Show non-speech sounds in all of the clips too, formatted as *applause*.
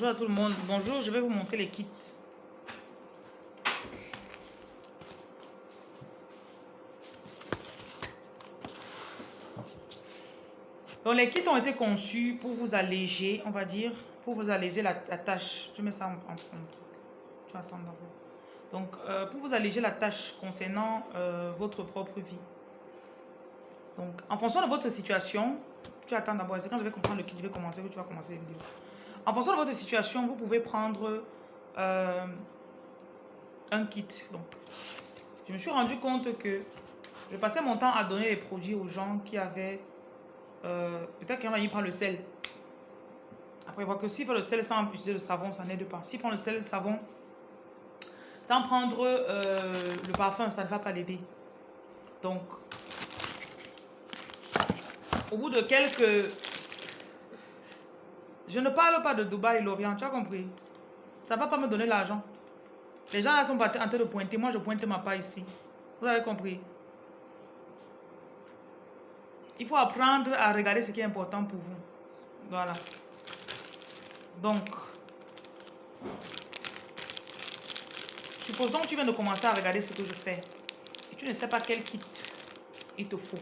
Bonjour à tout le monde. Bonjour, je vais vous montrer les kits. Donc les kits ont été conçus pour vous alléger, on va dire, pour vous alléger la, tâche. Je mets ça en, en, Tu vas attendre d'abord. Donc euh, pour vous alléger la tâche concernant euh, votre propre vie. Donc en fonction de votre situation, tu attends d'abord. C'est quand je vais comprendre le kit, je vais commencer, que tu vas commencer les vidéos. En fonction de votre situation, vous pouvez prendre euh, un kit. Donc je me suis rendu compte que je passais mon temps à donner les produits aux gens qui avaient euh, peut-être qu'il prendre le sel. Après, il voit que s'il fait le sel sans utiliser le savon, ça n'aide pas. S'il prend le sel, le savon, sans prendre euh, le parfum, ça ne va pas l'aider. Donc, au bout de quelques... Je ne parle pas de Dubaï l'Orient, tu as compris? Ça ne va pas me donner l'argent. Les gens là sont en train de pointer, moi je pointe ma part ici. Vous avez compris? Il faut apprendre à regarder ce qui est important pour vous. Voilà. Donc, supposons que tu viens de commencer à regarder ce que je fais. Et tu ne sais pas quel kit il te faut.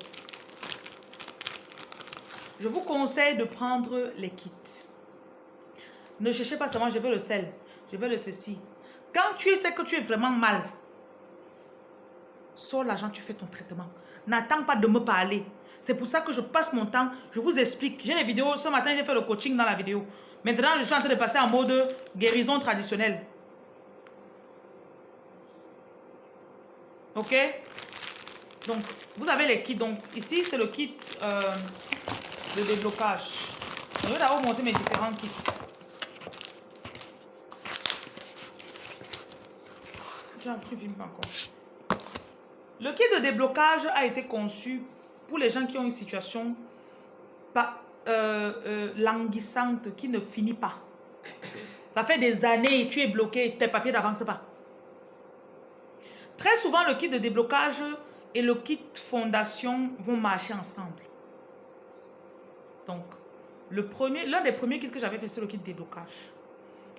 Je vous conseille de prendre les kits. Ne cherchez pas seulement je veux le sel, je veux le ceci. Quand tu sais que tu es vraiment mal, sors l'argent, tu fais ton traitement. N'attends pas de me parler. C'est pour ça que je passe mon temps, je vous explique. J'ai les vidéos, ce matin j'ai fait le coaching dans la vidéo. Maintenant, je suis en train de passer en mode guérison traditionnelle. Ok? Donc, vous avez les kits. Donc, ici, c'est le kit euh, de déblocage. Je vais d'abord montrer mes différents kits. Le kit de déblocage a été conçu pour les gens qui ont une situation pas, euh, euh, languissante qui ne finit pas. Ça fait des années, tu es bloqué, tes papiers n'avancent pas. Très souvent, le kit de déblocage et le kit fondation vont marcher ensemble. Donc, le premier, l'un des premiers kits que j'avais fait, c'est le kit de déblocage.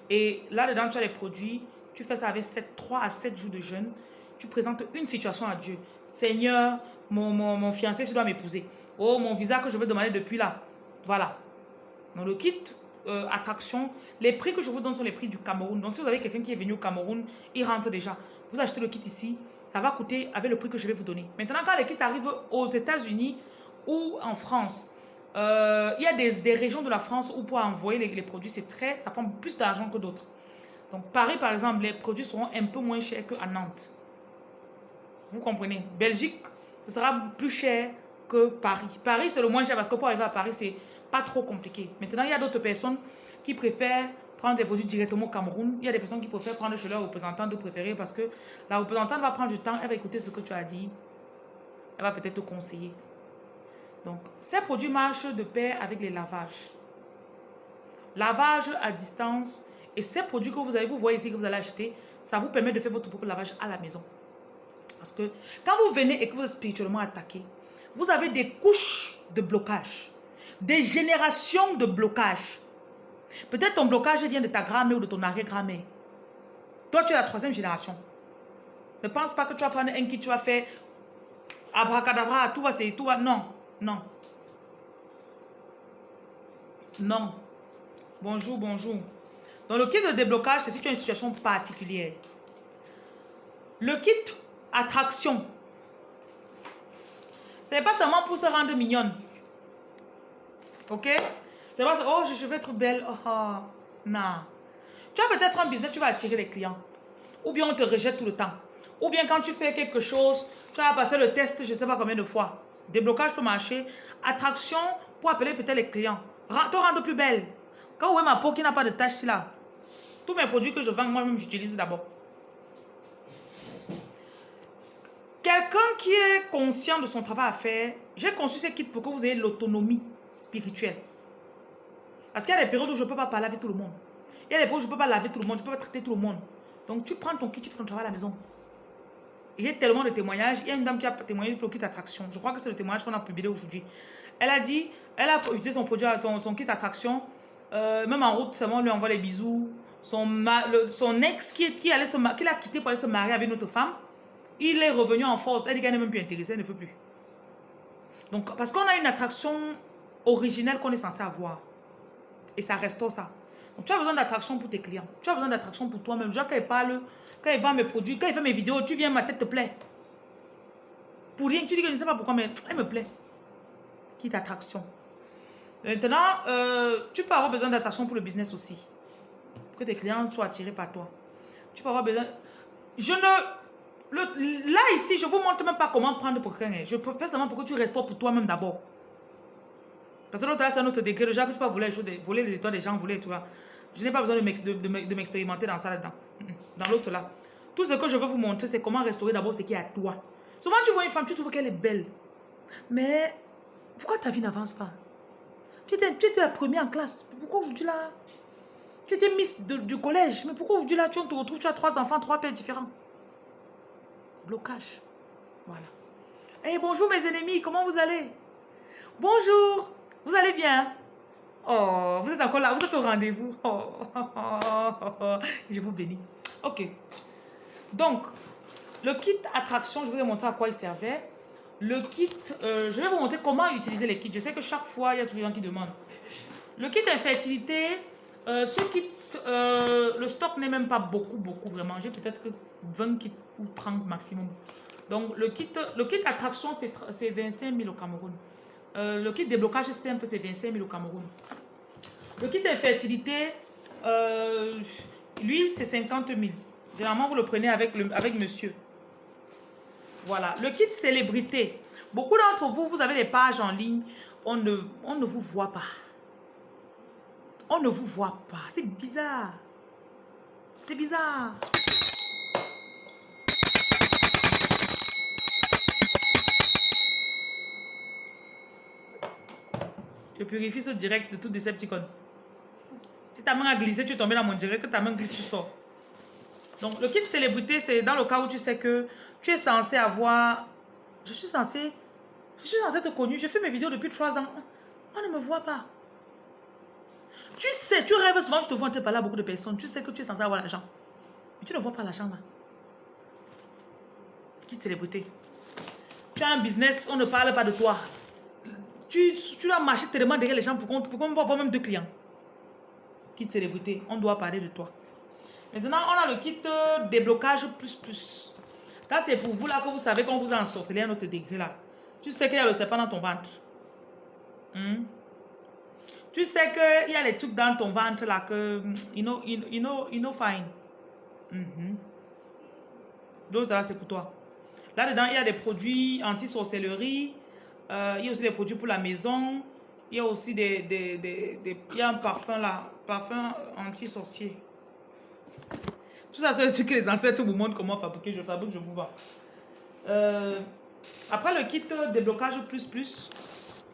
Et là-dedans, tu as les produits. Tu fais ça avec 7, 3 à 7 jours de jeûne. Tu présentes une situation à Dieu. Seigneur, mon, fiancé je dois m'épouser. Oh, mon visa que je veux demander depuis là. Voilà. Donc le kit euh, attraction, les prix que je vous donne sont les prix du Cameroun. Donc si vous avez quelqu'un qui est venu au Cameroun, il rentre déjà. Vous achetez le kit ici, ça va coûter avec le prix que je vais vous donner. Maintenant, quand les kits arrivent aux États-Unis ou en France, euh, il y a des, des, régions de la France où pour envoyer les, les produits, c'est très, ça prend plus d'argent que d'autres. Donc Paris, par exemple, les produits seront un peu moins chers qu'à Nantes. Vous comprenez? Belgique, ce sera plus cher que Paris. Paris, c'est le moins cher parce que pour arriver à Paris, c'est pas trop compliqué. Maintenant, il y a d'autres personnes qui préfèrent prendre des produits directement au Cameroun. Il y a des personnes qui préfèrent prendre chez leur représentant de préférer parce que la représentante va prendre du temps, elle va écouter ce que tu as dit. Elle va peut-être te conseiller. Donc, ces produits marchent de pair avec les lavages. Lavage à distance. Et ces produits que vous avez, vous voyez ici que vous allez acheter, ça vous permet de faire votre propre lavage à la maison. Parce que quand vous venez et que vous êtes spirituellement attaqué, vous avez des couches de blocage, des générations de blocage. Peut-être ton blocage vient de ta grand-mère ou de ton arrière-grand-mère. Toi, tu es la troisième génération. Ne pense pas que tu vas prendre un qui tu vas faire abracadabra, tout va, c'est tout va. Non, non. Non. Bonjour, bonjour. Dans le kit de déblocage, c'est si tu as une situation particulière. Le kit attraction. Ce n'est pas seulement pour se rendre mignonne. Ok? C'est pas oh, je, vais être belle. Oh, oh, non. Tu as peut-être un business, tu vas attirer les clients. Ou bien on te rejette tout le temps. Ou bien quand tu fais quelque chose, tu vas passer le test, je ne sais pas combien de fois. Déblocage pour marcher. Attraction pour appeler peut-être les clients. Te rendre plus belle. Quand vous voyez ma peau qui n'a pas de taches là, tous mes produits que je vends, moi-même, j'utilise d'abord. Quelqu'un qui est conscient de son travail à faire, j'ai conçu ce kit pour que vous ayez l'autonomie spirituelle. Parce qu'il y a des périodes où je ne peux pas parler avec tout le monde. Il y a des périodes où je ne peux pas laver tout le monde, je ne peux pas traiter tout le monde. Donc tu prends ton kit, tu fais ton travail à la maison. J'ai tellement de témoignages. Il y a une dame qui a témoigné pour le kit attraction. Je crois que c'est le témoignage qu'on a publié aujourd'hui. Elle a dit, elle a utilisé son produit, son, son kit attraction Euh, même en route, seulement on lui envoie les bisous. Son, ex qui, qui, allait se, qui l'a quitté pour aller se marier avec une autre femme, il est revenu en force. Elle dit qu'elle n'est même plus intéressée, elle ne veut plus. Donc, parce qu'on a une attraction originelle qu'on est censé avoir. Et ça reste ça. Donc, tu as besoin d'attraction pour tes clients. Tu as besoin d'attraction pour toi-même. Genre, quand il parle, quand il vend mes produits, quand il fait mes vidéos, tu viens, ma tête te plaît. Pour rien, tu dis que je ne sais pas pourquoi, mais elle me plaît. Quitte attraction. Maintenant, euh, tu peux avoir besoin d'attraction pour le business aussi. Que tes clients soient attirés par toi. Tu peux avoir besoin... Je ne... là, ici, je ne vous montre même pas comment prendre pour quelqu'un. Je fais seulement pour que tu restes pour toi-même d'abord. Parce que l'autre c'est un autre degré. Le genre que tu peux voler voler les étoiles des gens, voler, tu vois. Je n'ai pas besoin de m'expérimenter dans ça là-dedans. Dans l'autre là. Tout ce que je veux vous montrer, c'est comment restaurer d'abord ce qui est à toi. Souvent, tu vois une femme, tu trouves qu'elle est belle. Mais pourquoi ta vie n'avance pas? Tu étais, tu la première en classe. Pourquoi aujourd'hui là? Tu étais miss du collège. Mais pourquoi aujourd'hui là tu te retrouves, tu as trois enfants, trois pères différents? Blocage. Voilà. Eh bonjour mes ennemis, comment vous allez? Bonjour, vous allez bien? Oh, vous êtes encore là, vous êtes au rendez-vous. Oh, *laughs* je vous bénis. Ok. Donc, le kit attraction, je vous ai montré à quoi il servait. Le kit, euh, je vais vous montrer comment utiliser les kits. Je sais que chaque fois, il y a toujours des gens qui demandent. Le kit infertilité, euh, ce kit, euh, le stock n'est même pas beaucoup, beaucoup vraiment. J'ai peut-être que 20 kits ou 30 maximum. Donc, le kit, le kit attraction, c'est 25 000 au Cameroun. le kit déblocage simple, c'est 25 000 au Cameroun. Le kit infertilité, lui, c'est 50 000. Généralement, vous le prenez avec, avec monsieur. Voilà. Le kit célébrité. Beaucoup d'entre vous, vous avez des pages en ligne. On ne, on ne vous voit pas. On ne vous voit pas. C'est bizarre. C'est bizarre. Je purifie ce direct de tout Decepticon. Si ta main a glissé, tu es tombé dans mon direct, que ta main glisse, tu sors. Donc, le kit célébrité, c'est dans le cas où tu sais que tu es censé avoir... Je suis censé... Je suis censé te connu. Je fais mes vidéos depuis trois ans. On ne me voit pas. Tu sais, tu rêves souvent, je te vois te parler à beaucoup de personnes. Tu sais que tu es censé avoir l'argent. Mais tu ne vois pas l'argent là. Kit célébrité? Tu as un business, on ne parle pas de toi. Tu, tu dois marcher tellement derrière les gens pour qu'on voit même deux clients. Kit célébrité, on doit parler de toi. Maintenant, on a le kit euh, déblocage plus plus. Ça, c'est pour vous là que vous savez qu'on vous a ensorcelé à un autre degré là. Tu sais qu'il y a le serpent dans ton ventre. Hmm? Tu sais qu'il y a les trucs dans ton ventre là que, you know, you know, you know fine. Mm L'autre là, c'est pour toi. Là-dedans, il y a des produits anti-sorcellerie. Euh, il y a aussi des produits pour la maison. Il y a aussi des, des, des, des il y a un parfum là, parfum anti-sorcier. Tout ça, c'est le truc que les ancêtres vous montrent comment fabriquer. Je fabrique, je vous vois. Euh, après le kit déblocage plus plus,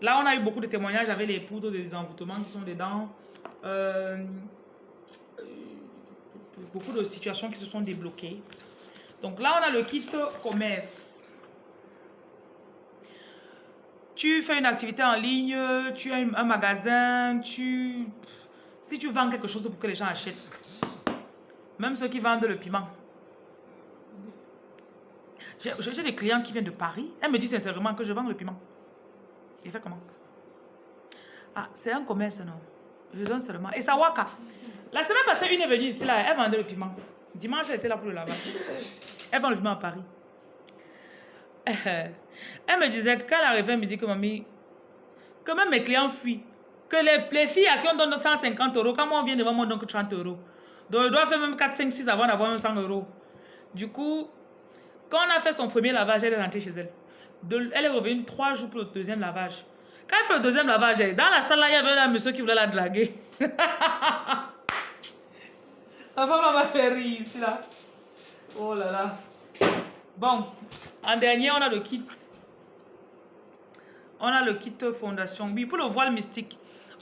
là on a eu beaucoup de témoignages avec les poudres des envoûtements qui sont dedans. Euh, beaucoup de situations qui se sont débloquées. Donc là on a le kit commerce. Tu fais une activité en ligne, tu as un magasin, tu... Si tu vends quelque chose pour que les gens achètent, même ceux qui vendent le piment. J'ai des clients qui viennent de Paris. Elle me dit sincèrement que je vends le piment. Il fait comment Ah, c'est un commerce, non? Je donne seulement. Et ça waka. La semaine passée, une est venue ici, là, elle vendait le piment. Dimanche, elle était là pour le lavage. Elle vend le piment à Paris. *laughs* Elle me disait que quand elle arrivait, elle me dit que mamie, que même mes clients fuient. Que les, les filles à qui on donne 150 euros, quand moi on vient devant moi, on donne 30 euros. Donc, elle doit faire même 4, 5, 6 avant d'avoir 100 euros. Du coup, quand on a fait son premier lavage, elle est rentrée chez elle. Elle est revenue 3 jours pour le deuxième lavage. Quand elle fait le deuxième lavage, dans la salle, là, il y avait un monsieur qui voulait la draguer. *laughs* la femme m'a fait rire ici, là. Oh là là. Bon, en dernier, on a le kit. On a le kit fondation. Oui, pour le voile mystique.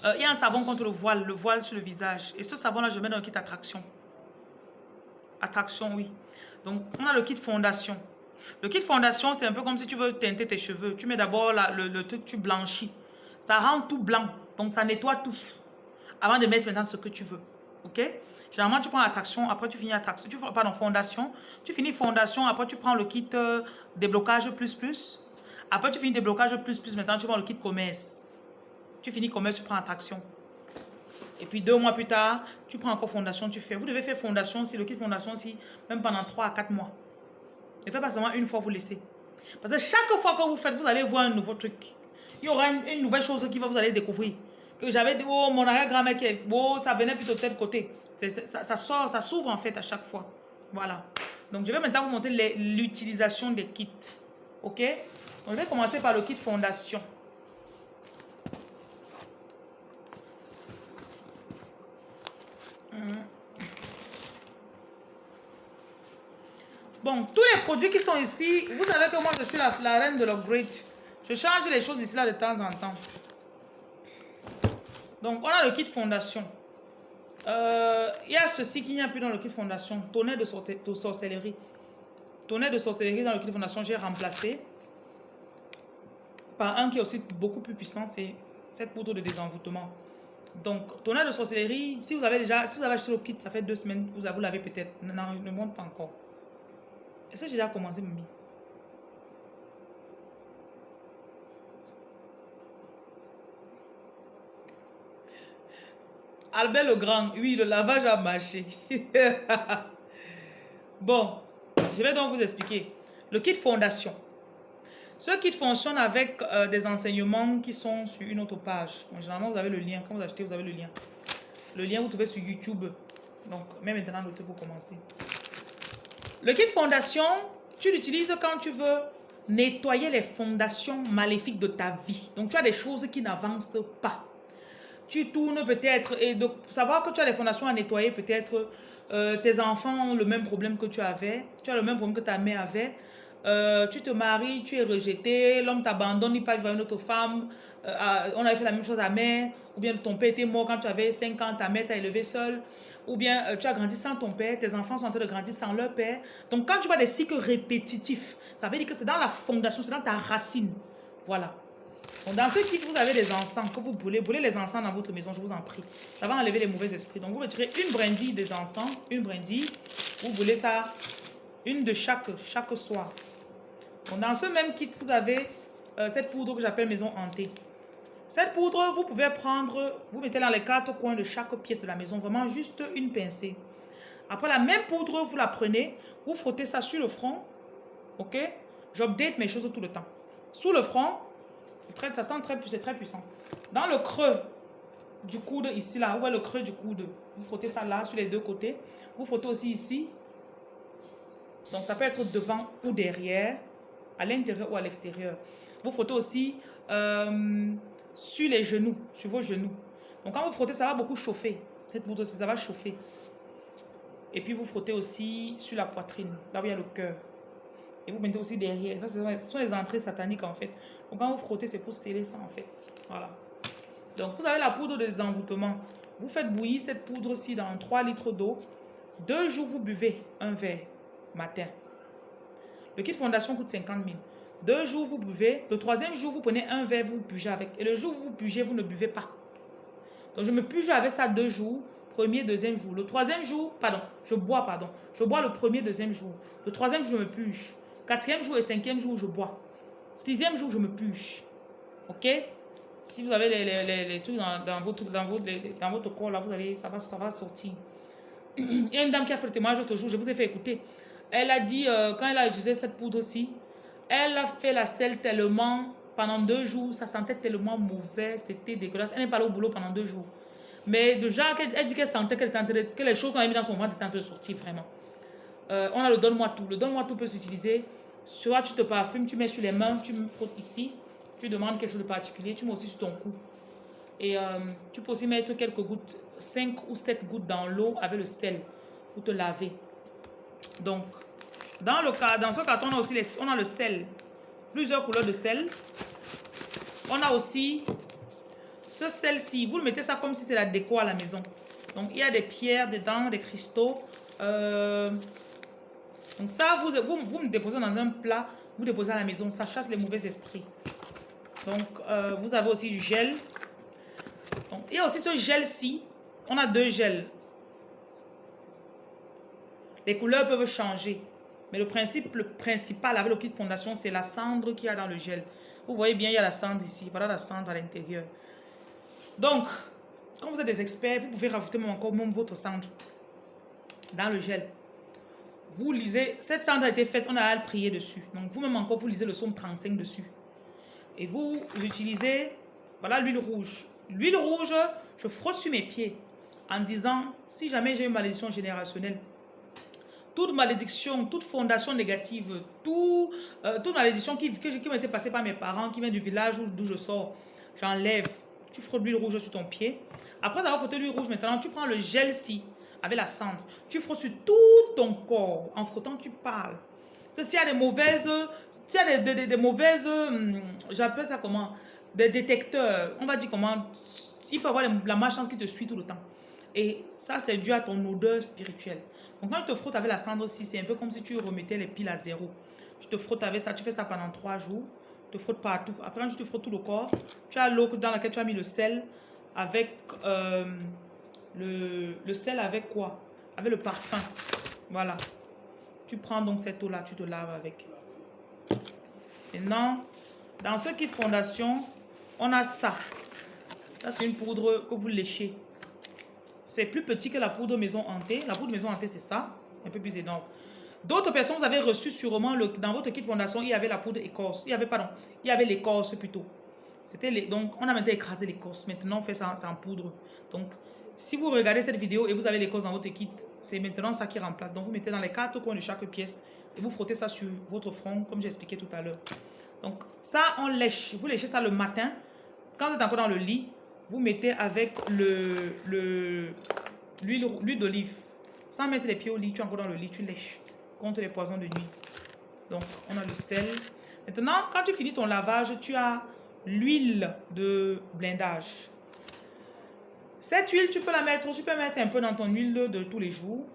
Euh, il y a un savon contre le voile, le voile sur le visage. Et ce savon-là, je mets dans le kit attraction. Attraction, oui. Donc, on a le kit fondation. Le kit fondation, c'est un peu comme si tu veux teinter tes cheveux. Tu mets d'abord le, truc, tu blanchis. Ça rend tout blanc. Donc, ça nettoie tout. avant de mettre maintenant ce que tu veux. Ok? Généralement, tu prends attraction, après tu finis attraction, tu, pardon, fondation. Tu finis fondation, après tu prends le kit euh, déblocage plus plus. Après tu finis déblocage plus plus, maintenant tu prends le kit commerce. Tu finis commerce, tu prends attraction. Et puis deux mois plus tard, tu prends encore fondation, tu fais. Vous devez faire fondation si le kit fondation si même pendant 3 à 4 mois. Ne faites pas seulement une fois, vous laissez. Parce que chaque fois que vous faites, vous allez voir un nouveau truc. Il y aura une, nouvelle chose qui va vous allez découvrir. Que j'avais dit, oh, mon arrière-grand-mère, oh, ça venait plutôt de tel côté. Ça, sort, ça s'ouvre en fait à chaque fois. Voilà. Donc, je vais maintenant vous montrer l'utilisation des kits. OK? Donc, je vais commencer par le kit fondation. Bon, tous les produits qui sont ici, vous savez que moi je suis la, reine de l'upgrade. Je change les choses ici là de temps en temps. Donc, on a le kit fondation. Euh, il y a ceci qu'il n'y a plus dans le kit fondation. Tonnerre de, sorcellerie. Tonnerre de sorcellerie dans le kit fondation, j'ai remplacé par un qui est aussi beaucoup plus puissant, c'est cette poudre de désenvoûtement. Donc, tonnerre de sorcellerie, si vous avez déjà, si vous avez acheté le kit, ça fait deux semaines, vous l'avez peut-être. Non, ne monte pas encore. Est-ce j'ai déjà commencé, Mimi Albert le Grand, oui, le lavage a marché. *laughs* bon, je vais donc vous expliquer. Le kit fondation. Ce kit fonctionne avec euh, des enseignements qui sont sur une autre page. généralement, vous avez le lien. Quand vous achetez, vous avez le lien. Le lien, vous trouvez sur YouTube. Donc, même maintenant, notez pour commencer. Le kit fondation, tu l'utilises quand tu veux? Nettoyer les fondations maléfiques de ta vie. Donc, tu as des choses qui n'avancent pas. Tu tournes peut-être et de savoir que tu as des fondations à nettoyer, peut-être euh, tes enfants ont le même problème que tu avais. Tu as le même problème que ta mère avait. Euh, tu te maries, tu es rejeté, l'homme t'abandonne, il part vers une autre femme. Euh, on avait fait la même chose à mère. Ou bien ton père était mort quand tu avais 5 ans, ta mère t'a élevé seule ou bien euh, tu as grandi sans ton père, tes enfants sont en train de grandir sans leur père. Donc quand tu vois des cycles répétitifs, ça veut dire que c'est dans la fondation, c'est dans ta racine. Voilà. Donc dans ce kit, vous avez des encens que vous brûlez. Brûlez les encens dans votre maison, je vous en prie. Ça va enlever les mauvais esprits. Donc vous retirez une brindille des encens, une brindille. Vous brûlez ça, une de chaque, chaque soir. Dans ce même kit, vous avez euh, cette poudre que j'appelle maison hantée. Cette poudre, vous pouvez prendre, vous mettez dans les quatre coins de chaque pièce de la maison, vraiment juste une pincée. Après la même poudre, vous la prenez, vous frottez ça sur le front. Ok? J'update mes choses tout le temps. Sous le front, ça sent très, c'est très puissant. Dans le creux du coude, ici, là, où est le creux du coude, vous frottez ça là, sur les deux côtés. Vous frottez aussi ici. Donc, ça peut être devant ou derrière, à l'intérieur ou à l'extérieur. Vous frottez aussi euh, sur les genoux, sur vos genoux. Donc quand vous frottez, ça va beaucoup chauffer. Cette poudre, ça va chauffer. Et puis vous frottez aussi sur la poitrine, là où il y a le cœur. Et vous mettez aussi derrière. ce sont les entrées sataniques en fait. Donc quand vous frottez, c'est pour sceller ça en fait. Voilà. Donc vous avez la poudre de désenvoûtement. Vous faites bouillir cette poudre-ci dans 3 litres d'eau. Deux jours, vous buvez un verre matin. Le kit fondation coûte 50 000. Deux jours, vous buvez. Le troisième jour, vous prenez un verre, vous buvez avec. Et le jour où vous buvez, vous ne buvez pas. Donc, je me puge avec ça deux jours. Premier, deuxième jour. Le troisième jour, pardon, je bois, pardon. Je bois le premier, deuxième jour. Le troisième jour, je me puge. Quatrième jour et cinquième jour, je bois. Sixième jour, je me puge. OK? Si vous avez les, trucs dans, votre, dans, votre, dans votre corps, là, vous allez, ça, va, ça va sortir. *clears throat* Il y a une dame qui a fait le témoignage l'autre jour, je vous ai fait écouter. Elle a dit, euh, quand elle a utilisé cette poudre aussi, elle a fait la selle tellement, pendant deux jours, ça sentait tellement mauvais, c'était dégueulasse. Elle n'est pas allée au boulot pendant deux jours. Mais déjà, elle dit qu'elle sentait que les choses qu'on a mis dans son ventre étaient en train de sortir vraiment. Euh, on a le donne-moi tout. Le donne-moi tout peut s'utiliser. Soit tu te parfumes, tu mets sur les mains, tu me frottes ici. Tu demandes quelque chose de particulier, tu mets aussi sur ton cou. Et euh, tu peux aussi mettre quelques gouttes, 5 ou 7 gouttes dans l'eau avec le sel pour te laver. Donc, dans, ce carton, on a aussi les, on a le sel. Plusieurs couleurs de sel. On a aussi ce sel-ci. Vous le mettez ça comme si c'est la déco à la maison. Donc, il y a des pierres dedans, des cristaux. Euh, donc, ça, vous, vous, vous me déposez dans un plat. Vous déposez à la maison. Ça chasse les mauvais esprits. Donc, euh, vous avez aussi du gel. Il y a aussi ce gel-ci on a deux gels. Les couleurs peuvent changer. Mais le principe principal avec le kit fondation, c'est la cendre qu'il y a dans le gel. Vous voyez bien, il y a la cendre ici. Voilà la cendre à l'intérieur. Donc, quand vous êtes des experts, vous pouvez rajouter même encore même votre cendre dans le gel. Vous lisez, cette cendre a été faite, on a à prier dessus. Donc, vous-même encore, vous lisez le somme 35 dessus. Et vous utilisez, voilà l'huile rouge. L'huile rouge, je frotte sur mes pieds en disant, si jamais j'ai une malédiction générationnelle, toute malédiction, toute fondation négative, tout, euh, toute malédiction qui, qui, passée par mes parents, qui vient du village d'où je sors, j'enlève. Tu frottes l'huile rouge sur ton pied. Après avoir frotté l'huile rouge, maintenant, tu prends le gel-ci avec la cendre. Tu frottes sur tout ton corps. En frottant, tu parles. Que s'il y a des mauvaises, s'il y a des, mauvaises, hum, j'appelle ça comment Des détecteurs. On va dire comment Il y avoir la malchance qui te suit tout le temps. Et ça, c'est dû à ton odeur spirituelle. Donc, quand tu te frottes avec la cendre aussi, c'est un peu comme si tu remettais les piles à zéro. Tu te frottes avec ça, tu fais ça pendant trois jours. Tu te frottes partout. Après, quand tu te frottes tout le corps, tu as l'eau dans laquelle tu as mis le sel avec euh, le, le sel avec quoi? Avec le parfum. Voilà. Tu prends donc cette eau-là, tu te laves avec. Maintenant, dans ce kit fondation, on a ça. Ça, c'est une poudre que vous léchez. C'est plus petit que la poudre maison hantée. La poudre maison hantée, c'est ça. Un peu plus énorme. D'autres personnes, vous avez reçu sûrement, le, dans votre kit fondation, il y avait la poudre écorce. Il y avait, pardon, il y avait l'écorce plutôt. C'était donc, on a maintenant écrasé l'écorce. Maintenant, on fait ça, en poudre. Donc, si vous regardez cette vidéo et vous avez l'écorce dans votre kit, c'est maintenant ça qui remplace. Donc, vous mettez dans les quatre coins de chaque pièce et vous frottez ça sur votre front, comme j'ai expliqué tout à l'heure. Donc, ça, on lèche. Vous léchez ça le matin. Quand vous êtes encore dans le lit, vous mettez avec le l'huile d'olive. Sans mettre les pieds au lit, tu encore dans le lit, tu lèches contre les poisons de nuit. Donc, on a le sel. Maintenant, quand tu finis ton lavage, tu as l'huile de blindage. Cette huile, tu peux la mettre, tu peux mettre un peu dans ton huile de tous les jours.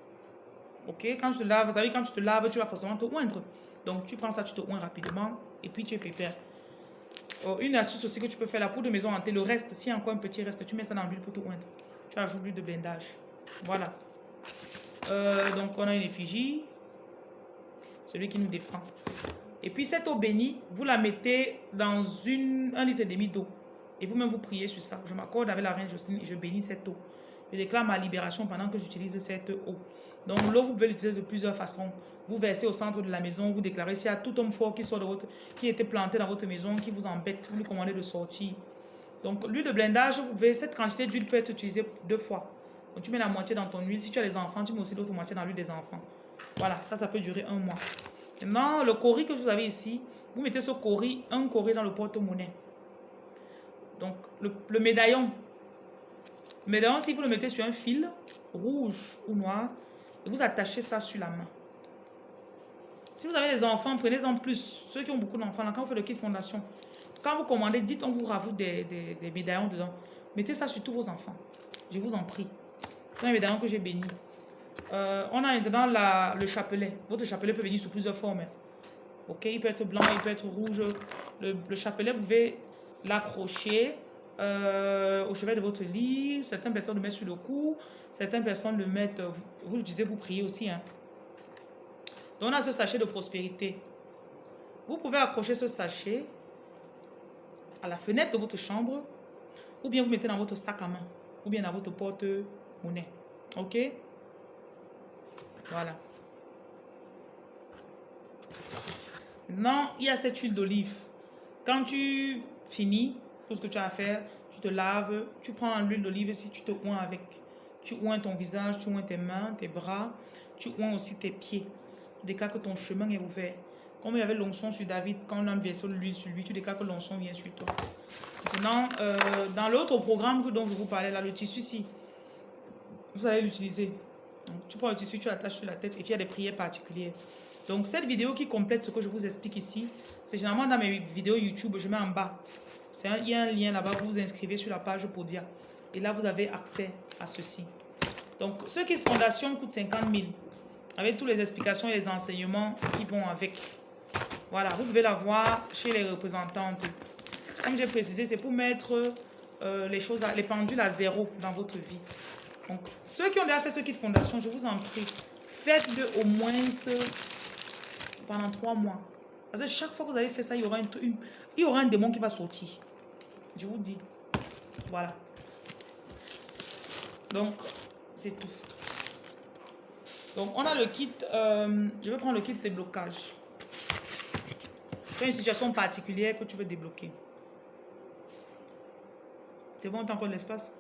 Ok, quand tu te laves, vous savez, quand tu te laves, tu vas forcément te oindre. Donc, tu prends ça, tu te oins rapidement et puis tu es pépère. Oh, une astuce aussi que tu peux faire, la poudre de maison hantée, le reste, s'il y a encore un petit reste, tu mets ça dans l'huile pour tout oindre. Tu ajoutes l'huile de blindage. Voilà. Euh, donc, on a une effigie. Celui qui nous défend. Et puis, cette eau bénie, vous la mettez dans une, un litre et demi d'eau. Et vous-même, vous priez sur ça. Je m'accorde avec la reine Jocelyne et je bénis cette eau. Je déclare ma libération pendant que j'utilise cette eau. Donc, l'eau, vous pouvez l'utiliser de plusieurs façons vous versez au centre de la maison, vous déclarez s'il y a tout homme fort qui sort de qui était planté dans votre maison, qui vous embête, vous lui commandez de sortir. Donc l'huile de blindage, vous pouvez, cette quantité d'huile peut être utilisée deux fois. Donc tu mets la moitié dans ton huile. Si tu as les enfants, tu mets aussi l'autre moitié dans l'huile des enfants. Voilà, ça, ça peut durer un mois. Maintenant, le cori que vous avez ici, vous mettez ce cori, un cori dans le porte-monnaie. Donc le, le médaillon. Médaillon, si vous le mettez sur un fil rouge ou noir, et vous attachez ça sur la main. Si vous avez des enfants, prenez-en plus. Ceux qui ont beaucoup d'enfants, quand vous faites le kit fondation, quand vous commandez, dites on vous rajoute des, médaillons dedans. Mettez ça sur tous vos enfants. Je vous en prie. C'est un médaillon que j'ai béni. Euh, on a maintenant le chapelet. Votre chapelet peut venir sous plusieurs formes. Ok, il peut être blanc, il peut être rouge. Le, chapelet, vous pouvez l'accrocher euh, au chevet de votre lit. Certaines personnes le mettent sur le cou. Certaines personnes le mettent, vous, vous l'utilisez, vous priez aussi. Hein. Donc on a ce sachet de prospérité. Vous pouvez accrocher ce sachet à la fenêtre de votre chambre ou bien vous mettez dans votre sac à main ou bien dans votre porte-monnaie. Ok? Voilà. Maintenant, il y a cette huile d'olive. Quand tu finis tout ce que tu as à faire, tu te laves, tu prends l'huile d'olive si tu te oins avec. Tu oins ton visage, tu oins tes mains, tes bras, tu oins aussi tes pieds déclares que ton chemin est ouvert. Comme il y avait l'onction sur David, quand on a versé l'huile sur lui, tu déclares que l'onction vient sur toi. Maintenant, euh, dans l'autre programme dont je vous parlais, là, le tissu ici, vous allez l'utiliser. Tu prends le tissu, tu l'attaches sur la tête et tu as des prières particulières. Donc, cette vidéo qui complète ce que je vous explique ici, c'est généralement dans mes vidéos YouTube, je mets en bas. il y a un lien là-bas, vous vous inscrivez sur la page Podia. Et là, vous avez accès à ceci. Donc, ce qui fondation coûte 50 000 avec toutes les explications et les enseignements qui vont avec. Voilà, vous pouvez la voir chez les représentantes. Comme j'ai précisé, c'est pour mettre euh, les choses, les pendules à zéro dans votre vie. Donc, ceux qui ont déjà fait ce kit fondation, je vous en prie, faites-le au moins pendant trois mois. Parce que chaque fois que vous allez faire ça, il y aura, une, il y aura un démon qui va sortir. Je vous dis. Voilà. Donc, c'est tout. Donc, on a le kit. Euh, je vais prendre le kit de déblocage. Tu une situation particulière que tu veux débloquer. C'est bon, tu as encore de l'espace?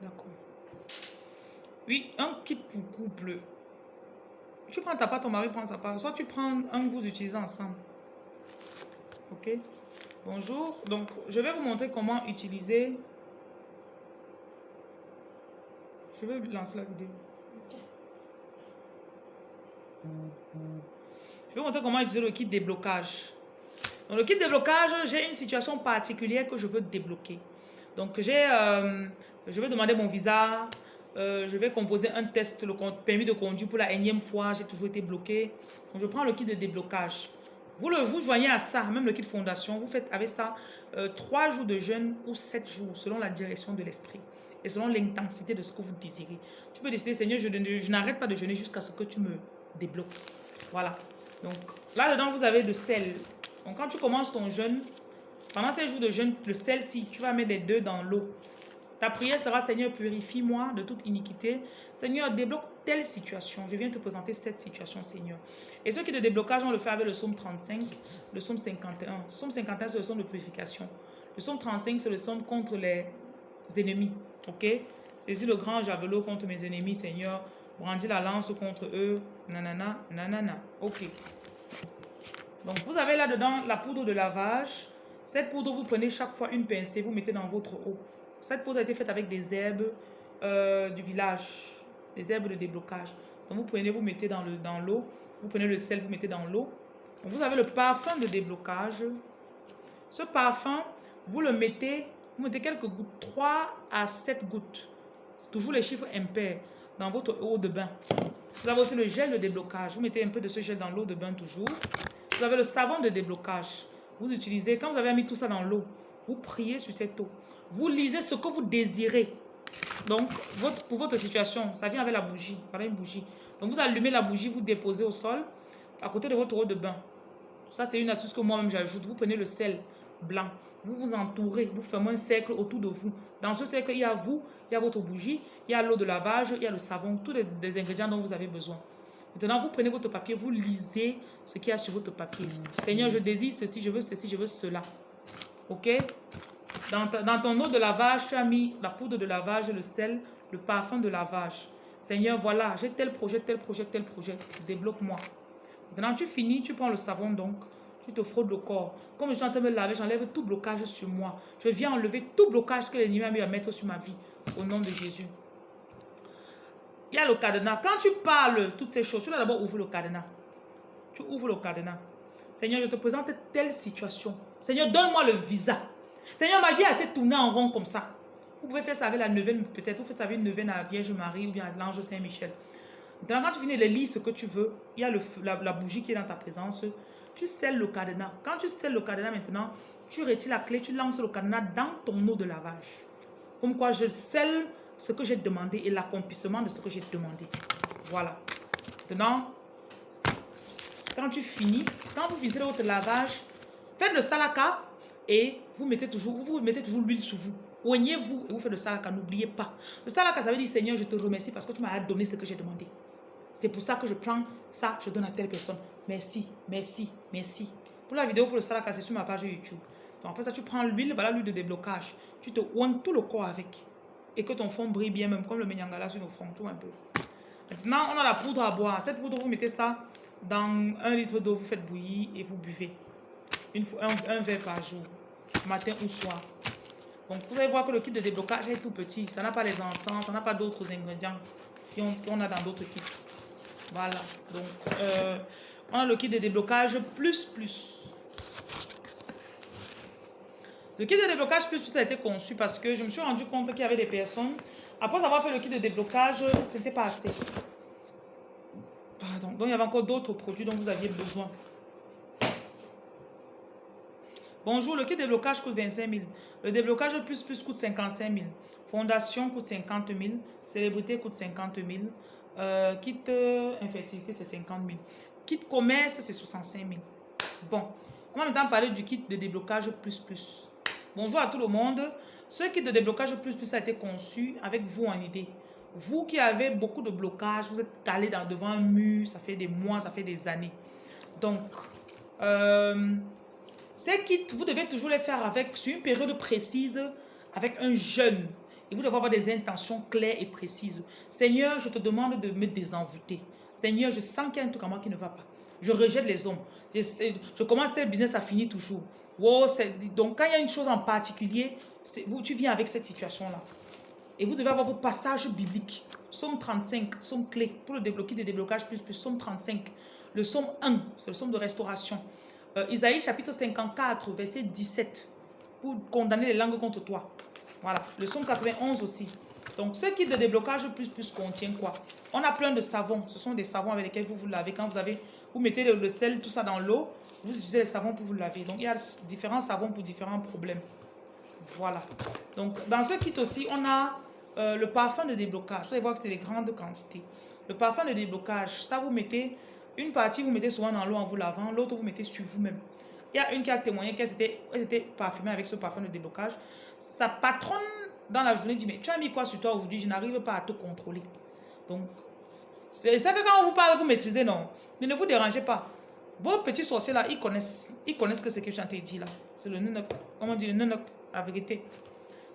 D'accord. Oui, un kit pour couple. Tu prends ta part, ton mari prend sa part. Soit tu prends un que vous utilisez ensemble. Ok? Bonjour. Donc, je vais vous montrer comment utiliser. Je vais lancer la vidéo. Je vais vous montrer comment utiliser le kit déblocage. Dans le kit déblocage, j'ai une situation particulière que je veux débloquer. Donc, j'ai, euh, je vais demander mon visa. Euh, je vais composer un test, le permis de conduire pour la énième fois. J'ai toujours été bloqué. Donc, je prends le kit de déblocage. Vous le vous joignez à ça, même le kit fondation. Vous faites avec ça euh, trois jours de jeûne ou sept jours selon la direction de l'esprit et selon l'intensité de ce que vous désirez. Tu peux décider, Seigneur, je, n'arrête pas de jeûner jusqu'à ce que tu me débloques. Voilà. Donc là-dedans, vous avez de sel. Donc quand tu commences ton jeûne, pendant ces jours de jeûne, le sel, si tu vas mettre les deux dans l'eau, ta prière sera Seigneur, purifie-moi de toute iniquité. Seigneur, débloque telle situation. Je viens te présenter cette situation, Seigneur. Et ceux qui de déblocage, on le fait avec le psaume 35, le psaume 51. Le psaume 51, c'est le psaume de purification. Le psaume 35, c'est le psaume contre les ennemis. Ok Saisis le grand javelot contre mes ennemis, Seigneur. Brandis la lance contre eux. Nanana, nanana. Ok. Donc, vous avez là-dedans la poudre de lavage. Cette poudre, vous prenez chaque fois une pincée, vous mettez dans votre eau. Cette poudre a été faite avec des herbes euh, du village, des herbes de déblocage. Donc vous prenez, vous mettez dans l'eau, vous prenez le sel, vous mettez dans l'eau. Vous avez le parfum de déblocage. Ce parfum, vous le mettez, vous mettez quelques gouttes, 3 à 7 gouttes. Toujours les chiffres impairs dans votre eau de bain. Vous avez aussi le gel de déblocage. Vous mettez un peu de ce gel dans l'eau de bain toujours. Vous avez le savon de déblocage. Vous utilisez, quand vous avez mis tout ça dans l'eau, vous priez sur cette eau. Vous lisez ce que vous désirez. Donc, pour votre situation, ça vient avec la bougie. Voilà une bougie. Donc, vous allumez la bougie, vous déposez au sol, à côté de votre eau de bain. Ça, c'est une astuce que moi-même j'ajoute. Vous prenez le sel blanc. Vous vous entourez, vous fermez un cercle autour de vous. Dans ce cercle, il y a vous, il y a votre bougie, il y a l'eau de lavage, il y a le savon, tous les, ingrédients dont vous avez besoin. Maintenant, vous prenez votre papier, vous lisez ce qu'il y a sur votre papier. Seigneur, je désire ceci, je veux ceci, je veux cela. OK? Dans, ton eau de lavage, tu as mis la poudre de lavage, le sel, le parfum de lavage. Seigneur, voilà, j'ai tel projet, tel projet, tel projet. Débloque-moi. Maintenant, tu finis, tu prends le savon donc, tu te frottes le corps. Comme je suis en train de me laver, j'enlève tout blocage sur moi. Je viens enlever tout blocage que l'ennemi a mis à mettre sur ma vie. Au nom de Jésus. Il y a le cadenas. Quand tu parles toutes ces choses, tu dois d'abord ouvrir le cadenas. Tu ouvres le cadenas. Seigneur, je te présente telle situation. Seigneur, donne-moi le visa. Seigneur, ma vie a assez tourné en rond comme ça. Vous pouvez faire ça avec la neuvaine, peut-être. Vous faites ça avec une neuvaine à la Vierge Marie ou bien à l'ange Saint-Michel. Quand tu finis de lire ce que tu veux, il y a la, bougie qui est dans ta présence. Tu scelles le cadenas. Quand tu scelles le cadenas maintenant, tu retires la clé, tu lances le cadenas dans ton eau de lavage. Comme quoi, je scelle ce que j'ai demandé et l'accomplissement de ce que j'ai demandé. Voilà. Maintenant, quand tu finis, quand vous finissez votre lavage, faites le salaka et vous mettez toujours, vous mettez toujours l'huile sur vous. Oignez-vous et vous faites le salaka, n'oubliez pas. Le salaka, ça veut dire Seigneur, je te remercie parce que tu m'as donné ce que j'ai demandé. C'est pour ça que je prends ça, je donne à telle personne. Merci, merci, merci. Pour la vidéo pour le salaka, c'est sur ma page YouTube. Donc après ça, tu prends l'huile, voilà l'huile de déblocage. Tu te oignes tout le corps avec. Et que ton fond brille bien, même comme le menyangala sur nos fronts, tout un peu. Maintenant, on a la poudre à boire. Cette poudre, vous mettez ça dans un litre d'eau, vous faites bouillir et vous buvez. Une fois, un verre par jour matin ou soir. Donc, vous allez voir que le kit de déblocage est tout petit. Ça n'a pas les encens, ça n'a pas d'autres ingrédients qu'on a dans d'autres kits. Voilà. Donc, euh, on a le kit de déblocage plus plus. Le kit de déblocage plus plus a été conçu parce que je me suis rendu compte qu'il y avait des personnes, après avoir fait le kit de déblocage, c'était pas assez. Pardon. Donc, il y avait encore d'autres produits dont vous aviez besoin. Bonjour, le kit de déblocage coûte 25 000. Le déblocage plus plus coûte 55 000. Fondation coûte 50 000. Célébrité coûte 50 000. Euh, kit euh, infertilité, c'est 50 000. Kit commerce, c'est 65 000. Bon, on va maintenant parler du kit de déblocage plus plus. Bonjour à tout le monde. Ce kit de déblocage plus plus a été conçu avec vous en idée. Vous qui avez beaucoup de blocages, vous êtes calé dans, devant un mur, ça fait des mois, ça fait des années. Donc, euh, ces kits, vous devez toujours les faire avec, sur une période précise, avec un jeûne. Et vous devez avoir des intentions claires et précises. Seigneur, je te demande de me désenvoûter. Seigneur, je sens qu'il y a un truc à moi qui ne va pas. Je rejette les hommes. Je, commence tel business, ça finit toujours. donc, quand il y a une chose en particulier, tu viens avec cette situation-là. Et vous devez avoir vos passages bibliques. Somme 35, somme clé pour le débloquer des déblocages plus plus. Somme 35. Le somme 1, c'est le somme de restauration. Euh, Isaïe chapitre 54, verset 17. Pour condamner les langues contre toi. Voilà. Le somme 91 aussi. Donc, ce kit de déblocage plus plus contient quoi On a plein de savons. Ce sont des savons avec lesquels vous vous lavez. Quand vous avez, vous mettez le, sel, tout ça dans l'eau, vous utilisez les savons pour vous laver. Donc, il y a différents savons pour différents problèmes. Voilà. Donc, dans ce kit aussi, on a euh, le parfum de déblocage. Vous allez voir que c'est des grandes quantités. Le parfum de déblocage, ça vous mettez, une partie vous mettez souvent dans l'eau en vous lavant, l'autre vous mettez sur vous-même. Il y a une qui a témoigné qu'elle s'était parfumée avec ce parfum de déblocage. Sa patronne, dans la journée, dit, mais tu as mis quoi sur toi aujourd'hui? Je n'arrive pas à te contrôler. Donc, c'est ça que quand on vous parle, vous maîtrisez, non? Mais ne vous dérangez pas. Vos petits sorciers là, ils connaissent, ils connaissent que ce que je suis en train de dire là. C'est le nenok. Comment on dit le nenok, la vérité.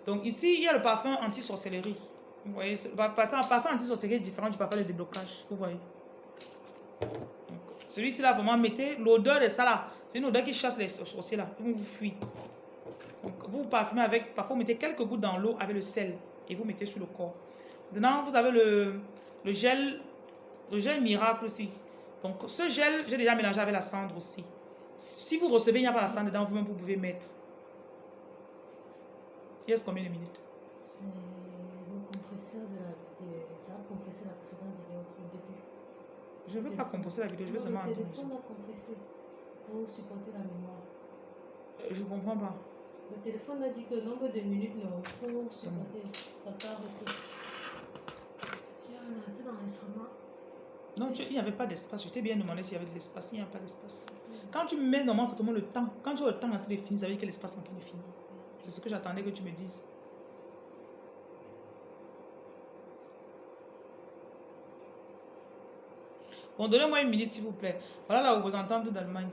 Donc ici, il y a le parfum anti-sorcellerie. Vous voyez, le parfum anti-sorcellerie est différent du parfum de déblocage. Vous voyez. Celui-ci là, vraiment, mettez l'odeur de ça. C'est une odeur qui chasse les sorciers là. Ils vous fuir. Donc vous parfumez avec, parfois vous mettez quelques gouttes dans l'eau avec le sel et vous mettez sur le corps. Maintenant, vous avez le, le gel, le gel miracle aussi. Donc ce gel, j'ai déjà mélangé avec la cendre aussi. Si vous recevez, il n'y a pas la cendre dedans, vous-même vous pouvez mettre. Il reste combien de minutes C'est le compresseur de la vidéo. Ça a compressé la précédente vidéo au début. Je ne veux pas compresser la vidéo, je veux seulement entendre. Le téléphone a compressé pour supporter la mémoire. Euh, je ne comprends pas. Le téléphone a dit que le nombre de minutes non, pour supporter. Ça s'est arrêté. J'ai ramassé dans l'instrument. Non, il n'y avait pas d'espace. Je t'ai bien demandé s'il y avait de l'espace. Il n'y a pas d'espace. Quand tu mets normalement, ça te le temps. Quand tu as le temps en train de finir, ça veut dire que l'espace est en train de finir. C'est ce que j'attendais que tu me dises. Bon, donnez-moi une minute, s'il vous plaît. Voilà la représentante d'Allemagne.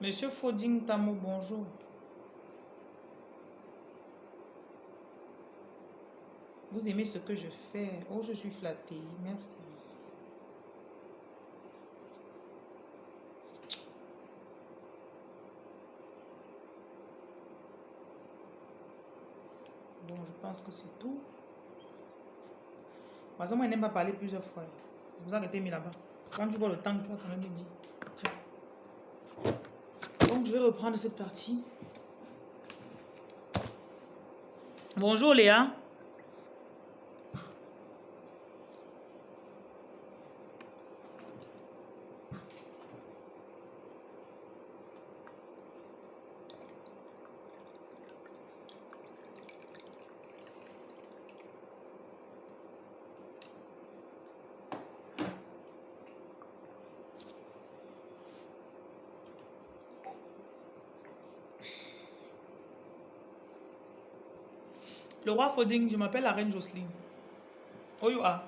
Monsieur Foding Tamo, bonjour. Vous aimez ce que je fais Oh, je suis flattée. Merci. Bon, je pense que c'est tout. Par exemple, moi, n'aime pas parler plusieurs fois. Vous arrêtez mis là-bas. Quand tu vois le temps, tu vas quand même me. Tiens. je vais reprendre cette partie. Bonjour Léa. Le roi Foding, je m'appelle la reine Jocelyne. Oh you are?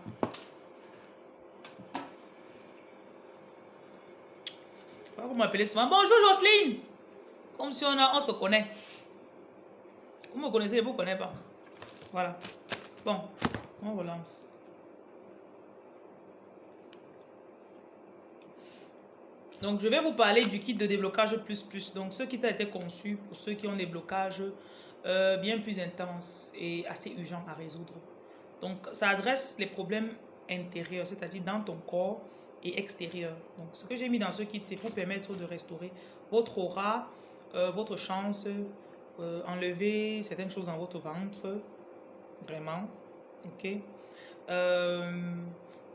Vous m'appelez souvent. Bonjour Jocelyne. Comme si on, a, on se connaît. Vous me connaissez, vous ne connaissez pas. Voilà. Bon, on relance. Donc, je vais vous parler du kit de déblocage plus plus. Donc, ce kit a été conçu pour ceux qui ont des blocages euh, bien plus intenses et assez urgents à résoudre. Donc, ça adresse les problèmes intérieurs, c'est-à-dire dans ton corps et extérieur. Donc, ce que j'ai mis dans ce kit, c'est pour permettre de restaurer votre aura, euh, votre chance, euh, enlever certaines choses dans votre ventre, vraiment, ok,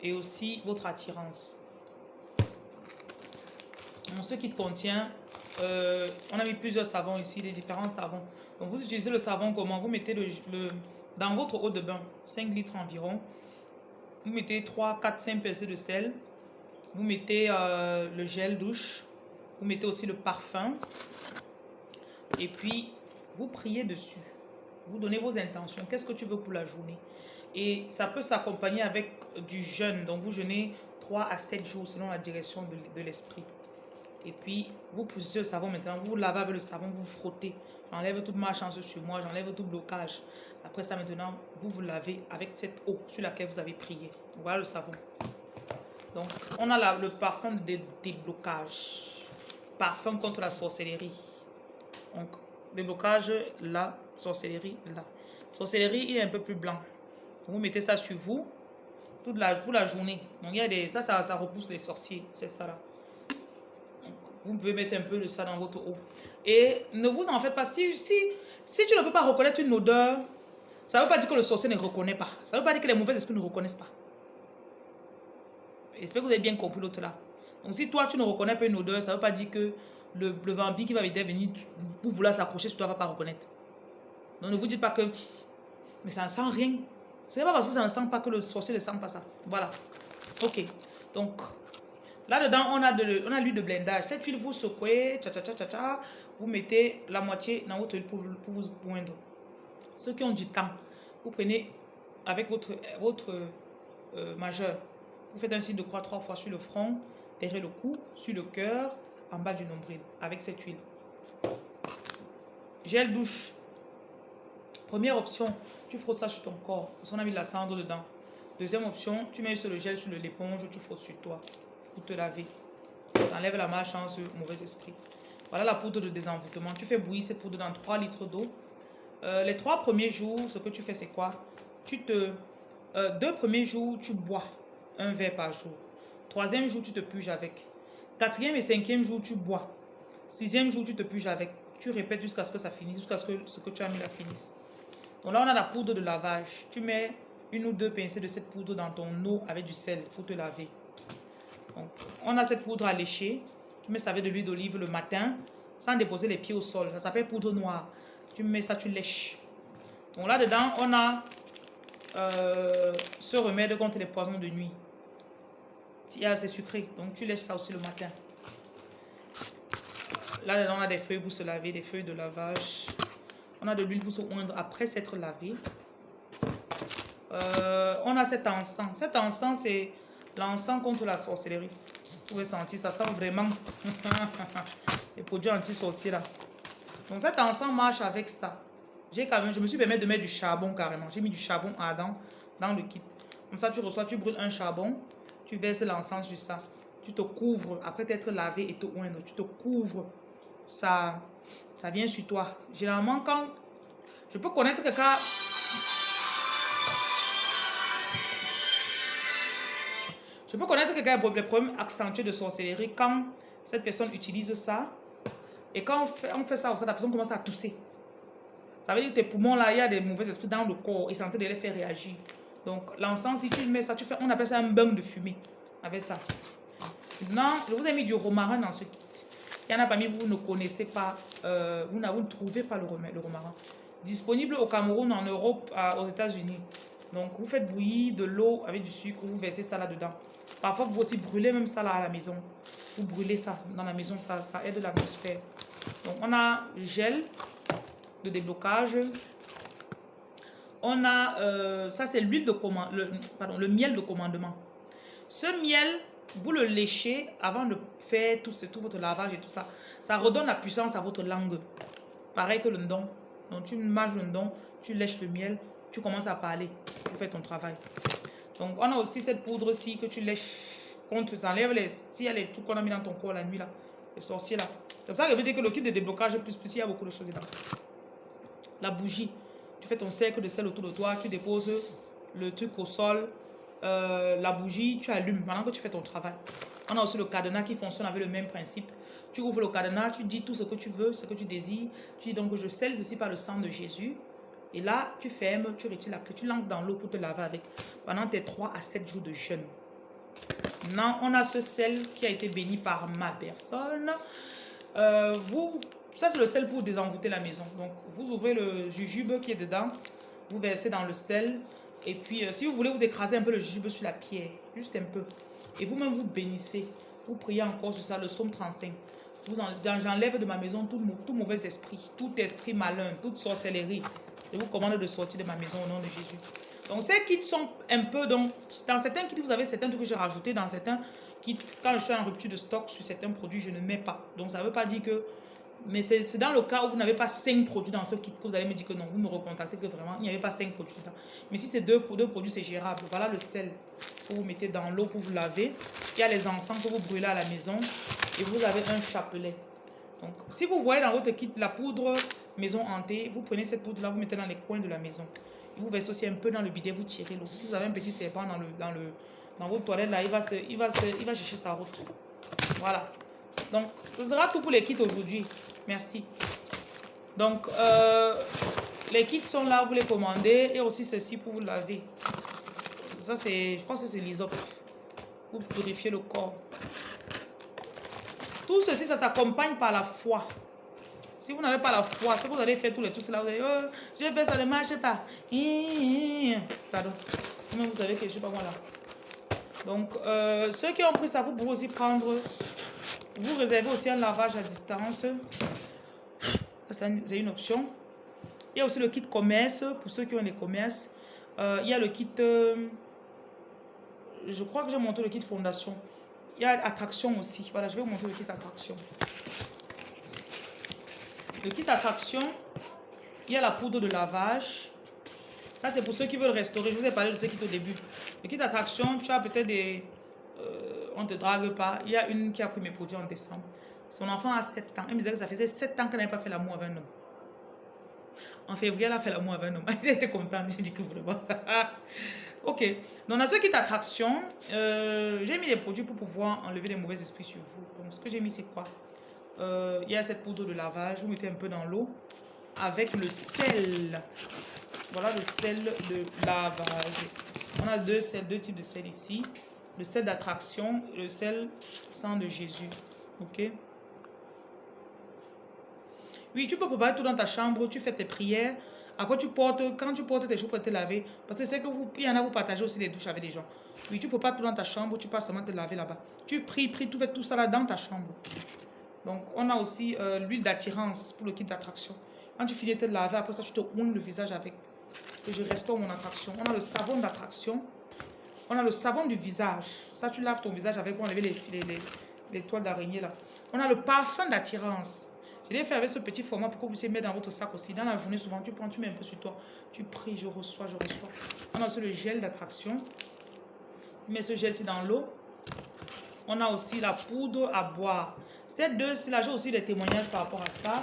et aussi votre attirance. Donc, ce kit contient, on a mis plusieurs savons ici, les différents savons. Donc vous utilisez le savon comment? Vous mettez le, dans votre eau de bain, 5 litres environ. Vous mettez 3, 4, 5 pincées de sel. Vous mettez euh, le gel douche. Vous mettez aussi le parfum. Et puis, vous priez dessus. Vous donnez vos intentions. Qu'est-ce que tu veux pour la journée? Et ça peut s'accompagner avec du jeûne. Donc, vous jeûnez 3 à 7 jours selon la direction de, de l'esprit. Et puis, vous poussez le savon maintenant. Vous lavez avec le savon, vous frottez. J'enlève toute ma chance sur moi, j'enlève tout blocage. Après ça, maintenant, vous vous lavez avec cette eau sur laquelle vous avez prié. Voilà le savon. Donc, on a le parfum de déblocage. Parfum contre la sorcellerie. Donc, déblocage là, sorcellerie là. Sorcellerie, il est un peu plus blanc. Vous mettez ça sur vous toute la, toute la journée. Donc, il y a des, ça, ça, ça repousse les sorciers. C'est ça là. Vous pouvez mettre un peu de ça dans votre eau. Et ne vous en faites pas. Si, si, si tu ne peux pas reconnaître une odeur, ça ne veut pas dire que le sorcier ne reconnaît pas. Ça ne veut pas dire que les mauvais esprits ne reconnaissent pas. J'espère que vous avez bien compris l'autre là. Donc si toi tu ne reconnais pas une odeur, ça ne veut pas dire que le, le vampire qui va venir pour vouloir s'accrocher sur toi ne va pas reconnaître. Donc ne vous dites pas que mais ça ne sent rien. Ce n'est pas parce que ça ne sent pas que le sorcier ne sent pas ça. Voilà. Ok. Donc là-dedans, on a de l'huile de blendage. Cette huile, vous secouez, tcha, tcha, tcha, tcha, vous mettez la moitié dans votre huile pour, vous poindre. Ceux qui ont du temps, vous prenez avec votre, votre euh, majeur, vous faites un signe de croix trois fois sur le front, derrière le cou, sur le cœur, en bas du nombril, avec cette huile. Gel douche. Première option, tu frottes ça sur ton corps, parce qu'on a mis de la cendre dedans. Deuxième option, tu mets le gel sur l'éponge, tu frottes sur toi te laver. Ça enlève la malchance, mauvais esprit. Voilà la poudre de désenvoûtement. Tu fais bouillir cette poudre dans 3 litres d'eau. Euh, les trois premiers jours, ce que tu fais, c'est quoi? Tu te... Euh, deux premiers jours, tu bois un verre par jour. Troisième jour, tu te puges avec. Quatrième et cinquième jour, tu bois. Sixième jour, tu te puges avec. Tu répètes jusqu'à ce que ça finisse, jusqu'à ce que ce que tu as mis la finisse. Donc là, on a la poudre de lavage. Tu mets une ou deux pincées de cette poudre dans ton eau avec du sel. Il faut te laver. On a cette poudre à lécher. Tu mets ça avec de l'huile d'olive le matin sans déposer les pieds au sol. Ça s'appelle poudre noire. Tu mets ça, tu lèches. Donc là-dedans, on a euh, ce remède contre les poisons de nuit. C'est sucré, donc tu lèches ça aussi le matin. Là-dedans, on a des feuilles pour se laver, des feuilles de lavage. On a de l'huile pour se oindre après s'être lavé. Euh, on a cet encens. Cet encens, c'est l'encens contre la sorcellerie. Vous pouvez sentir, ça sent vraiment *laughs* les produits anti-sorciers là. Donc cet encens marche avec ça. J'ai quand je me suis permis de mettre du charbon carrément. J'ai mis du charbon ardent dans le kit. Comme ça, tu reçois, tu brûles un charbon, tu verses l'encens sur ça. Tu te couvres, après t'être lavé et te oindre, tu te couvres. Ça, ça vient sur toi. Généralement, quand je peux connaître quelqu'un Je peux connaître quelqu'un qui a des problèmes accentués de sorcellerie quand cette personne utilise ça Et quand on fait, on fait ça, la personne commence à tousser. Ça veut dire que tes poumons, là, il y a des mauvais esprits dans le corps et c'est en train de les faire réagir. Donc, l'encens, si tu mets ça, tu fais, on appelle ça un bain de fumée avec ça. Maintenant, je vous ai mis du romarin dans ce kit. Il y en a parmi vous, vous ne connaissez pas, euh, vous, ne trouvez pas le, le romarin. Disponible au Cameroun, en Europe, aux États-Unis. Donc, vous faites bouillir de l'eau avec du sucre, vous versez ça là-dedans. Parfois, vous aussi brûlez même ça là à la maison. Vous brûlez ça dans la maison, ça, ça aide l'atmosphère. Donc, on a gel de déblocage. On a, euh, ça c'est l'huile de commande, le, pardon, le miel de commandement. Ce miel, vous le léchez avant de faire tout, tout votre lavage et tout ça. Ça redonne la puissance à votre langue. Pareil que le don. Donc tu manges le don, tu lèches le miel, tu commences à parler, tu fais ton travail. Donc on a aussi cette poudre-ci que tu lèches contre, ça enlève les, s'il y a les trucs qu'on a mis dans ton corps la nuit là, les sorciers là. C'est pour ça que je veux dire que le kit de déblocage plus plus, il y a beaucoup de choses dedans. La bougie, tu fais ton cercle de sel autour de toi, tu déposes le truc au sol, euh, la bougie, tu allumes pendant que tu fais ton travail. On a aussi le cadenas qui fonctionne avec le même principe. Tu ouvres le cadenas, tu dis tout ce que tu veux, ce que tu désires. Tu dis donc je scelle ceci par le sang de Jésus. Et là, tu fermes, tu retires la clé, tu lances dans l'eau pour te laver avec pendant tes 3 à 7 jours de jeûne. Maintenant, on a ce sel qui a été béni par ma personne. Euh, vous, ça c'est le sel pour désenvoûter la maison. Donc, vous ouvrez le jujube qui est dedans, vous versez dans le sel. Et puis, euh, si vous voulez, vous écrasez un peu le jujube sur la pierre, juste un peu. Et vous-même, vous bénissez. Vous priez encore sur ça, le psaume 35. J'enlève de ma maison tout mauvais esprit, tout esprit malin, toute sorcellerie. Je vous commande de sortir de ma maison au nom de Jésus. Donc ces kits sont un peu, donc dans certains kits vous avez certains trucs que j'ai rajoutés, dans certains kits, quand je suis en rupture de stock sur certains produits, je ne mets pas. Donc ça ne veut pas dire que, mais c'est dans le cas où vous n'avez pas 5 produits dans ce kit que vous allez me dire que non, vous me recontactez que vraiment, il n'y avait pas 5 produits dedans. Mais si c'est deux, deux produits, c'est gérable. Voilà le sel que vous mettez dans l'eau pour vous laver. Il y a les encens que vous brûlez à la maison et vous avez un chapelet. Donc si vous voyez dans votre kit la poudre maison hantée, vous prenez cette poudre là, vous mettez dans les coins de la maison. vous versez aussi un peu dans le bidet, vous tirez l'eau. Si vous avez un petit serpent dans, le, dans, le, dans votre toilette là, il va, il, va il va chercher sa route. Voilà. Donc, ce sera tout pour les kits aujourd'hui. Merci. Donc, euh, les kits sont là, vous les commandez. Et aussi ceci pour vous laver. Ça, c'est, je crois que c'est l'isop. Pour purifier le corps. Tout ceci, ça s'accompagne par la foi. Si vous n'avez pas la foi, si vous allez faire tous les trucs là, vous allez, oh, je fais ça ne marche pas. Pardon. Mais vous savez que je ne suis pas moi là. Donc, euh, ceux qui ont pris ça, vous pouvez aussi prendre, vous réservez aussi un lavage à distance. C'est une option. Il y a aussi le kit commerce, pour ceux qui ont les commerces. Euh, il y a le kit, euh, je crois que j'ai monté le kit fondation. Il y a attraction aussi. Voilà, je vais vous montrer le kit attraction. Le kit attraction, il y a la poudre de lavage. Ça, c'est pour ceux qui veulent restaurer. Je vous ai parlé de ce kit au début. Le kit attraction, tu as peut-être des... Euh, on ne te drague pas. Il y a une qui a pris mes produits en décembre. Son enfant a 7 ans. Elle me disait que ça faisait 7 ans qu'elle n'avait pas fait l'amour avec un homme. En février, elle a fait l'amour avec un homme. *laughs* Elle était contente. J'ai dit que vraiment. *laughs* ok. Donc, dans ce kit attraction, euh, j'ai mis les produits pour pouvoir enlever les mauvais esprits sur vous. Donc, ce que j'ai mis, c'est quoi? Euh, il y a cette poudre de lavage, vous mettez un peu dans l'eau avec le sel. Voilà le sel de lavage. On a deux, deux types de sel ici. Le sel d'attraction et le sel sang de Jésus. Ok? Oui, tu peux préparer tout dans ta chambre, tu fais tes prières. Après, tu portes, quand tu portes tes choses pour te laver, parce que c'est que vous, il y en a, vous partagez aussi les douches avec des gens. Oui, tu peux pas tout dans ta chambre, tu peux seulement te laver là-bas. Tu pries, pries, tu fais tout ça là dans ta chambre. Donc, on a aussi euh, l'huile d'attirance pour le kit d'attraction. Quand tu finis de te laver, après ça, tu te ounes le visage avec. Et je restaure mon attraction. On a le savon d'attraction. On a le savon du visage. Ça, tu laves ton visage avec pour enlever les, les, les, toiles d'araignée là. On a le parfum d'attirance. Je l'ai fait avec ce petit format pour que vous puissiez mettre dans votre sac aussi. Dans la journée, souvent, tu prends, tu mets un peu sur toi. Tu pries, je reçois, je reçois. On a aussi le gel d'attraction. Tu mets ce gel-ci dans l'eau. On a aussi la poudre à boire. Ces deux, là, j'ai aussi des témoignages par rapport à ça.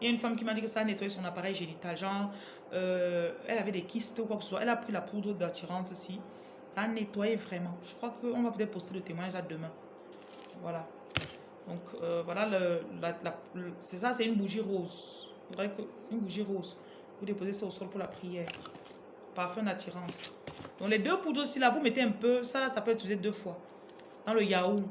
Il y a une femme qui m'a dit que ça a nettoyé son appareil génital. Genre, euh, elle avait des kystes ou quoi que ce soit. Elle a pris la poudre d'attirance aussi. Ça a nettoyé vraiment. Je crois qu'on va peut-être poster le témoignage là demain. Voilà. Donc euh, voilà, c'est ça, c'est une bougie rose. Faudrait que, une bougie rose. Vous déposez ça au sol pour la prière. Parfum d'attirance. Donc les deux poudres aussi là, vous mettez un peu, ça ça peut être utilisé deux fois. Dans le yaourt.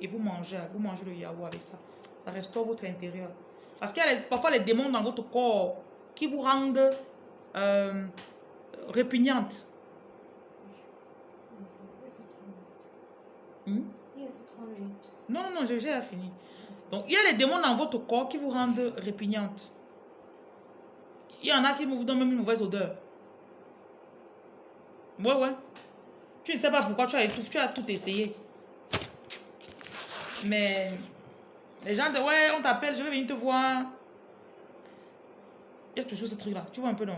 Et vous mangez, vous mangez le yaourt avec ça. Ça restaure votre intérieur. Parce qu'il y a les- parfois les démons dans votre corps qui vous rendent euh, répugnante. Hmm? Non, non, non, j'ai fini. Donc, il y a les démons dans votre corps qui vous rendent répugnante. Il y en a qui vous donnent même une mauvaise odeur. Ouais, ouais. Tu ne sais pas pourquoi tu as, tu as tout essayé. Mais les gens disent, ouais, on t'appelle, je vais venir te voir. Il y a toujours ce truc-là. Tu vois un peu, non?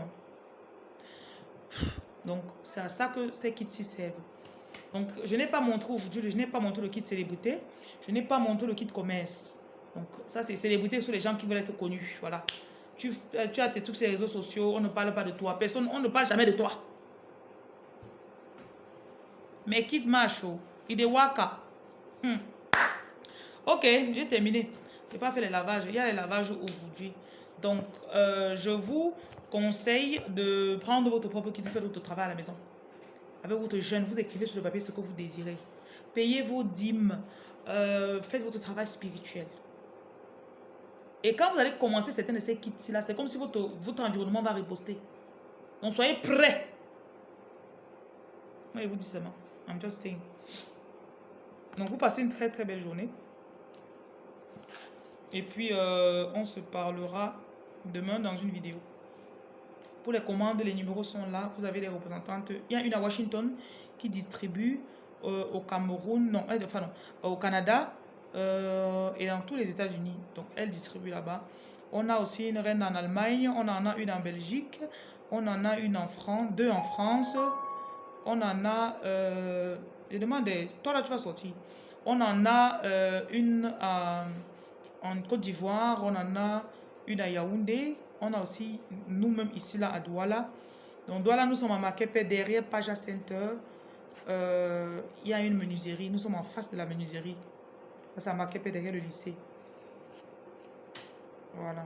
Donc, c'est à ça que ces kits-ci servent. Donc, je n'ai pas montré aujourd'hui, je n'ai pas montré le kit célébrité. Je n'ai pas montré le kit commerce. Donc, ça, c'est célébrité sur les gens qui veulent être connus. Voilà. Tu, euh, tu as tes trucs sur réseaux sociaux, on ne parle pas de toi. Personne, on ne parle jamais de toi. Mais kit macho, il est waka. Hmm. Ok, j'ai terminé. Je n'ai pas fait les lavages. Il y a les lavages aujourd'hui. Donc, euh, je vous conseille de prendre votre propre kit, de faire votre travail à la maison avec votre jeune, vous écrivez sur le papier ce que vous désirez. Payez vos dîmes. euh, faites votre travail spirituel. Et quand vous allez commencer certains de ces kits-là, c'est comme si votre, votre environnement va riposter. Donc soyez prêts. Moi, je vous dis seulement. I'm just saying. Donc vous passez une très très belle journée. Et puis, euh, on se parlera demain dans une vidéo. Pour les commandes, les numéros sont là. Vous avez les représentantes. Il y a une à Washington qui distribue euh, au Cameroun, non, euh, enfin non, au Canada euh, et dans tous les États-Unis. Donc, elle distribue là-bas. On a aussi une reine en Allemagne, on en a une en Belgique, on en a une en France, deux en France, on en a, euh, je demande, toi là tu vas sortir. On en a euh, une à- en Côte d'Ivoire, on en a une à Yaoundé, on a aussi nous-mêmes ici là à Douala. Donc Douala, nous sommes à Makepe, derrière Paja Center. Euh, il y a une menuiserie, nous sommes en face de la menuiserie. Ça, c'est à derrière le lycée. Voilà.